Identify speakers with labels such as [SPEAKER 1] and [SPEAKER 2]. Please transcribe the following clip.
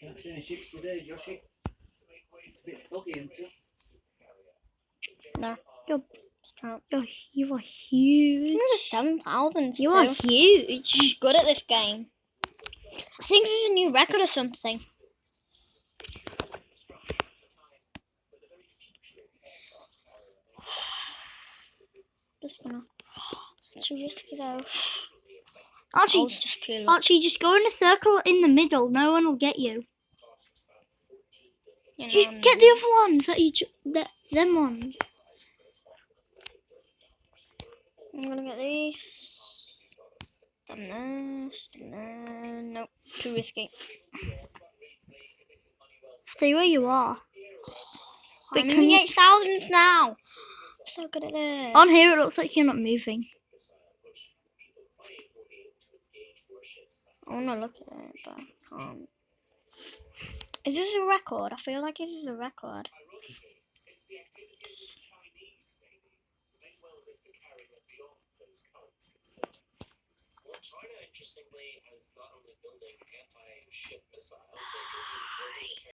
[SPEAKER 1] Can't see any ships today, Joshy. It's a bit foggy, isn't it?
[SPEAKER 2] No.
[SPEAKER 3] You're- You're, you are huge.
[SPEAKER 2] You're seven thousands.
[SPEAKER 3] You are huge.
[SPEAKER 2] good at this game. I think this is a new record or something. Just too risky though.
[SPEAKER 3] Archie,
[SPEAKER 2] just.
[SPEAKER 3] Archie, just go in a circle in the middle. No one will get you.
[SPEAKER 2] You
[SPEAKER 3] You
[SPEAKER 2] know,
[SPEAKER 3] get the other ones that you, that them ones.
[SPEAKER 2] I'm gonna get these. Done this. Done. Nope. Too risky.
[SPEAKER 3] Stay where you are. Wait,
[SPEAKER 2] I'm
[SPEAKER 3] can
[SPEAKER 2] in the
[SPEAKER 3] you?
[SPEAKER 2] eight thousands now. So good at this.
[SPEAKER 3] On here, it looks like you're not moving.
[SPEAKER 2] I wanna look at it, but I can't. Is this a record? I feel like this is a record.
[SPEAKER 4] China, interestingly, is not only building anti-ship missiles, they're building